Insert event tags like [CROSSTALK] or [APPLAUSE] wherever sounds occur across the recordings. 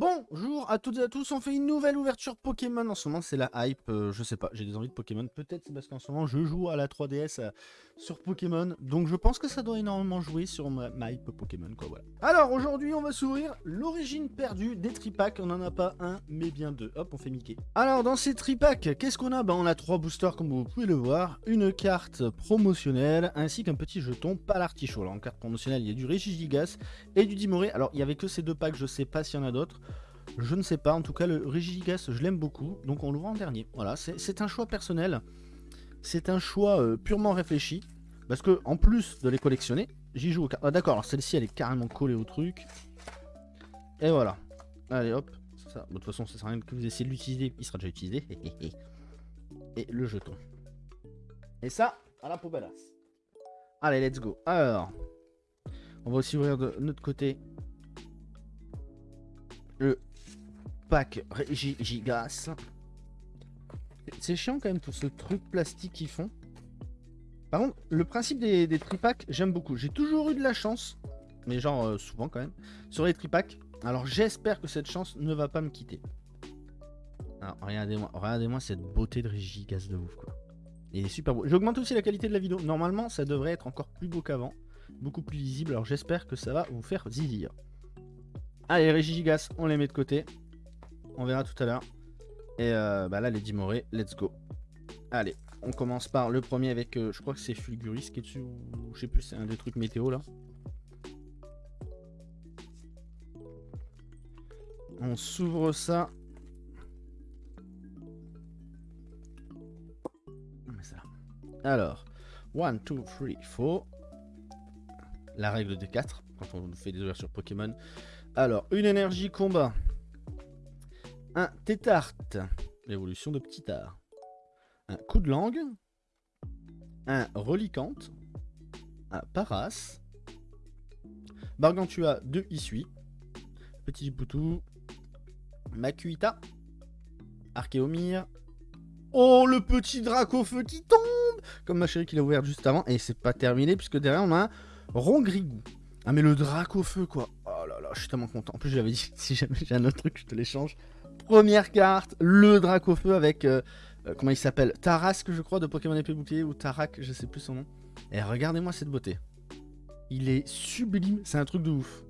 Bonjour à toutes et à tous, on fait une nouvelle ouverture Pokémon en ce moment, c'est la hype, euh, je sais pas, j'ai des envies de Pokémon, peut-être c'est parce qu'en ce moment je joue à la 3DS euh, sur Pokémon, donc je pense que ça doit énormément jouer sur ma, hype Pokémon quoi, voilà. Alors aujourd'hui on va s'ouvrir l'origine perdue des tripacks, on n'en a pas un mais bien deux, hop on fait Mickey. Alors dans ces tripacks, qu'est-ce qu'on a? Bah on a trois boosters comme vous pouvez le voir, une carte promotionnelle ainsi qu'un petit jeton pas l'artichaut. Alors en carte promotionnelle il y a du Regigigas et du Dimoré, alors il y avait que ces deux packs, je sais pas s'il y en a d'autres. Je ne sais pas, en tout cas le Regigigas je l'aime beaucoup, donc on l'ouvre en dernier. Voilà, c'est un choix personnel, c'est un choix euh, purement réfléchi, parce que en plus de les collectionner, j'y joue au Ah d'accord, alors celle-ci elle est carrément collée au truc. Et voilà. Allez hop, ça, de toute façon ça sert à rien que vous essayez de l'utiliser, il sera déjà utilisé. [LAUGHS] Et le jeton. Et ça, à la poubelle. Allez, let's go. Alors, on va aussi ouvrir de notre côté le pack Gigas. C'est chiant quand même tout ce truc plastique qu'ils font. Par contre, le principe des, tripacks, j'aime beaucoup. J'ai toujours eu de la chance, mais genre euh, souvent quand même, sur les tripacks. Alors j'espère que cette chance ne va pas me quitter. Alors regardez-moi regardez cette beauté de Gigas de ouf quoi. Il est super beau. J'augmente aussi la qualité de la vidéo. Normalement, ça devrait être encore plus beau qu'avant. Beaucoup plus lisible. Alors j'espère que ça va vous faire zizir. Allez, Régigigas, on les met de côté. On verra tout à l'heure. Et euh, bah là, les Dimoré, let's go. Allez, on commence par le premier avec, euh, je crois que c'est Fulguris qui est dessus, ou je sais plus, c'est un des trucs météo là. On s'ouvre ça. Alors, 1, 2, 3, 4. La règle des 4, quand on fait des ouvertures Pokémon. Alors, une énergie combat. Un tétarte. L'évolution de petit art. Un coup de langue. Un relicante. Un paras. Bargantua de Issui. Petit Poutou. Makuita. Archéomir. Oh, le petit Dracofeu qui tombe Comme ma chérie qui l'a ouvert juste avant. Et c'est pas terminé, puisque derrière, on a un Rongrigou. Ah, mais le Dracofeu, quoi. Oh là là, je suis tellement content. En plus, j'avais dit, [LAUGHS] si jamais j'ai un autre truc, je te l'échange. Première carte, le Dracofeu avec... Euh, euh, comment il s'appelle? Tarasque, je crois, de Pokémon Épée Bouclier, ou Tarak, je sais plus son nom. Et regardez-moi cette beauté. Il est sublime, c'est un truc de ouf.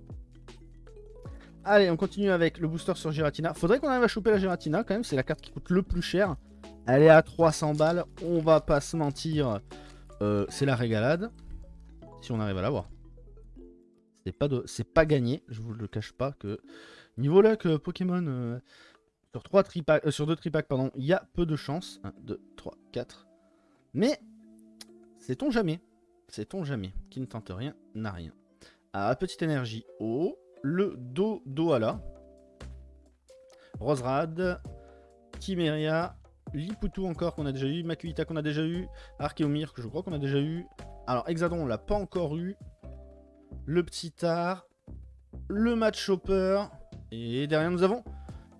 Allez, on continue avec le booster sur Giratina. Faudrait qu'on arrive à choper la Giratina quand même, c'est la carte qui coûte le plus cher. Elle est à 300 balles, on va pas se mentir, euh, c'est la régalade. Si on arrive à l'avoir. C'est pas, pas gagné, je vous le cache pas que niveau que Pokémon sur, 3 euh, sur 2 tripacks, pardon, il y a peu de chance. 1, 2, 3, 4. Mais, sait-on jamais Sait-on jamais Qui ne tente rien n'a rien. Ah, petite énergie. Oh, le Do Doala. Roserad. Chimeria. Liputu encore qu'on a déjà eu, Makuita qu'on a déjà eu, Archeomir que je crois qu'on a déjà eu. Alors Exadon on l'a pas encore eu. Le petit art, le match chopper. Et derrière nous avons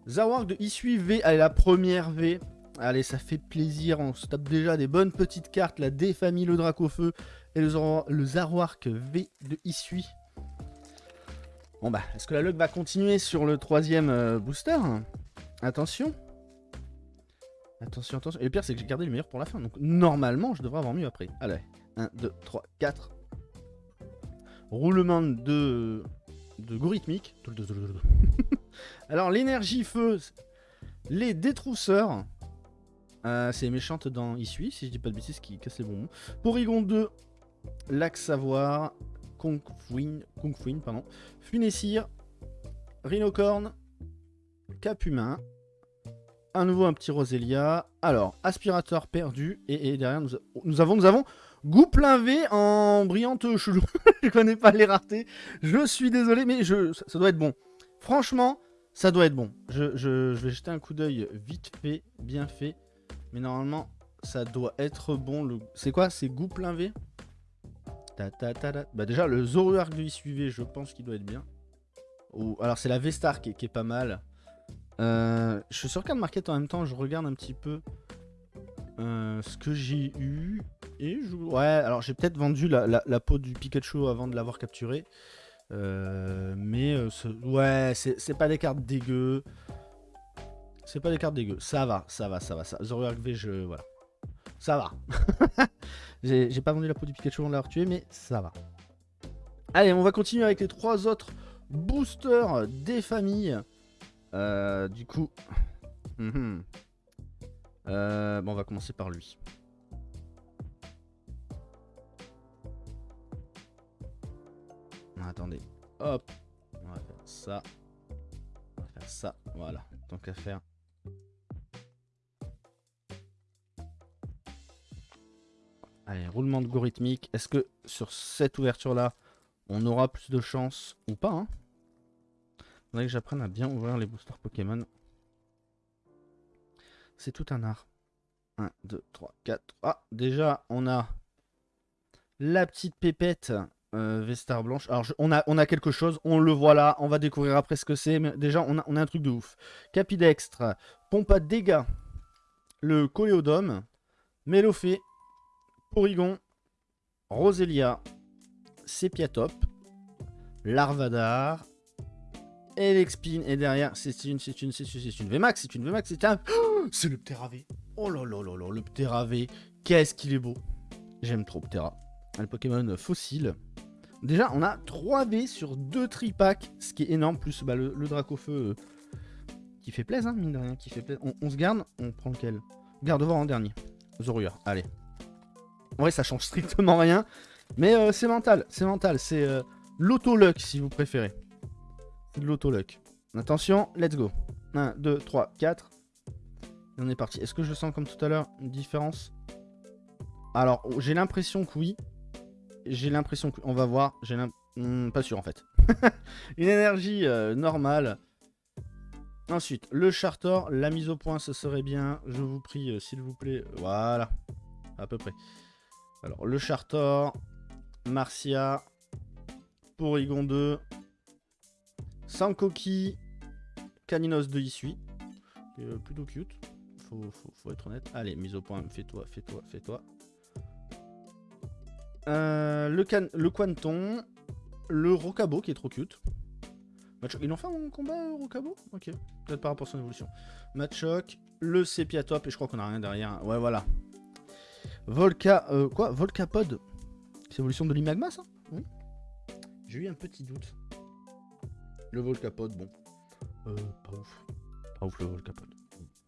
Zawark de Issui V. Allez la première V. Allez ça fait plaisir, on se tape déjà des bonnes petites cartes. La défamille, le Dracofeu et le, le Zawark V de Issui. Bon bah, est-ce que la luck va continuer sur le troisième euh, booster? Attention. Attention, attention. Et le pire, c'est que j'ai gardé le meilleur pour la fin. Donc, normalement, je devrais avoir mieux après. Allez. 1, 2, 3, 4. Roulement de, de gorythmique. Alors, l'énergie feu. Les détrousseurs. Euh, c'est méchante dans Issui, si je dis pas de bêtises, qui casse les bonbons. Porygon 2. Lac Savoir. Kung Fuin, pardon. Funessir. Rhinocorn. Cap humain à nouveau un petit Roselia. Alors, aspirateur perdu. Et, derrière, nous, nous, avons, nous avons V en brillante chelou. [LAUGHS] je connais pas les raretés. Je suis désolé, mais je, ça, doit être bon. Franchement, ça doit être bon. Je, vais jeter un coup d'œil vite fait, bien fait. Mais normalement, ça doit être bon. C'est quoi? C'est goût plein V? Ta, ta, ta, Bah déjà, le Zoruark de suivez, je pense qu'il doit être bien. Alors, c'est la V-Star qui, est pas mal. Euh, je suis sur Card Market en même temps, je regarde un petit peu euh, ce que j'ai eu. Et je... Ouais, alors j'ai peut-être vendu la, peau du Pikachu avant de l'avoir capturé. Euh, mais euh, ouais, c'est pas des cartes dégueu. C'est pas des cartes dégueu. Ça va, ça va, ça va. Ça. Zoroark V, je. Voilà. Ça va. [LAUGHS] J'ai pas vendu la peau du Pikachu avant de l'avoir tué, mais ça va. Allez, on va continuer avec les trois autres boosters des familles. Euh, du coup. [LAUGHS] mhm. Bon, on va commencer par lui. Attendez. Hop. On va faire ça. On va faire ça. Voilà. Tant qu'à faire. Allez, roulement algorithmique. Est-ce que sur cette ouverture-là, on aura plus de chance ou pas hein? Faudrait que j'apprenne à bien ouvrir les boosters Pokémon. C'est tout un art. 1, 2, 3, 4. Ah, déjà, on a la petite pépette euh, Vestar Blanche. Alors, on, a, on a quelque chose, on le voit là, on va découvrir après ce que c'est. Mais déjà, on a, on a un truc de ouf. Capidextre, pompe à dégâts, le Coléodome, Mélophée, Porygon, Roselia, Sepiatop, Larvadar, Elexpin, et derrière, c'est une, c'est une, c'est une, c'est une VMAX, c'est une VMAX, c'est un... [GASPS] c'est le Pteravé. Oh là là là là, le Pteravé, qu'est-ce qu'il est beau. J'aime trop Ptera. Le Pokémon fossile. Déjà, on a 3 V sur 2 tripacks, ce qui est énorme, plus bah, le, le Dracofeu euh, qui fait plaisir, hein, mine de rien, qui fait plaisir. On, se garde, on prend lequel? Gardevoir en dernier. Zorua, allez. En ça change strictement rien, mais euh, c'est mental, c'est mental, c'est euh, l'auto-luck si vous préférez. C'est l'auto-luck. Attention, let's go. 1, 2, 3, 4. Et on est parti. Est-ce que je sens comme tout à l'heure une différence? Alors, j'ai l'impression que oui. J'ai l'impression que... On va voir. J'ai Hmm, pas sûr en fait. [LAUGHS] une énergie euh, normale. Ensuite, le Chartor. La mise au point, ce serait bien. Je vous prie, euh, s'il vous plaît. Voilà. À peu près. Alors, le Chartor. Marcia. Porygon 2. Sankoki. Caninos de Isui. euh, plutôt cute. Faut être honnête. Allez, mise au point. Fais-toi, fais-toi, fais-toi. Euh, le, Quanton. Le Rocabo qui est trop cute. Machoc- Ils l'ont fait en combat euh, Rocabo? Ok. Peut-être par rapport à son évolution. Machoc. Le Sepiatop. Et je crois qu'on a rien derrière. Ouais, voilà. Volca. euh, quoi? Volcapod? C'est l'évolution de l'Imagma ça? J'ai eu un petit doute. Le Volcapod, bon. Euh, pas ouf. Pas ouf le Volcapod.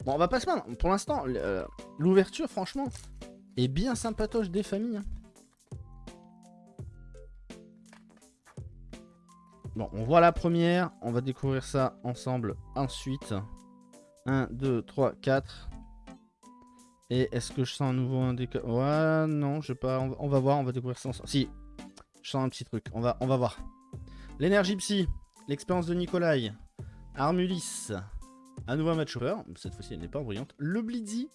Bon, on va pas se. Pour l'instant, euh, l'ouverture, franchement, est bien sympatoche des familles. hein. Bon, on voit la première. On va découvrir ça ensemble ensuite. 1, 2, 3, 4. Et est-ce que je sens un nouveau indicateur Ouais, non, je sais pas. On va, voir, on va découvrir ça ensemble. Si, je sens un petit truc. On va, on va voir. L'énergie psy. L'expérience de Nikolai. Armulis. Un nouveau match Chopper. Cette fois-ci, elle n'est pas brillante. Le Blitzy.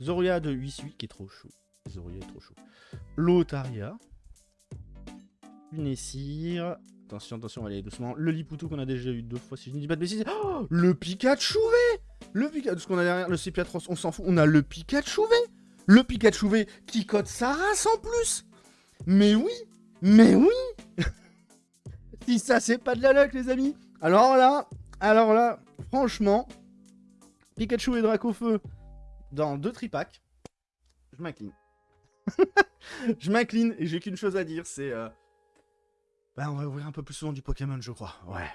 Zoria de 8 qui est trop chaud. Zoria est trop chaud. Lotaria. Lunessir. Attention, attention, on va aller doucement. Le Liputu qu'on a déjà eu deux fois, si je ne dis pas de bêtises. Oh, le Pikachu V Le Pikachu, ce qu'on a derrière, le Sepiatros, on s'en fout. On a le Pikachu V Le Pikachu V qui code sa race en plus Mais oui Mais oui [LAUGHS] Si ça, c'est pas de la luck, les amis Alors là, alors là, franchement, Pikachu et Dracofeu dans deux tripacks, je m'incline. [LAUGHS] je m'incline et j'ai qu'une chose à dire, c'est... euh, bah, on va ouvrir un peu plus souvent du Pokémon, je crois. Ouais.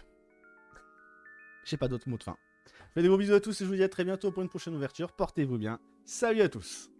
J'ai pas d'autres mots de fin. Je fais des gros bisous à tous et je vous dis à très bientôt pour une prochaine ouverture. Portez-vous bien. Salut à tous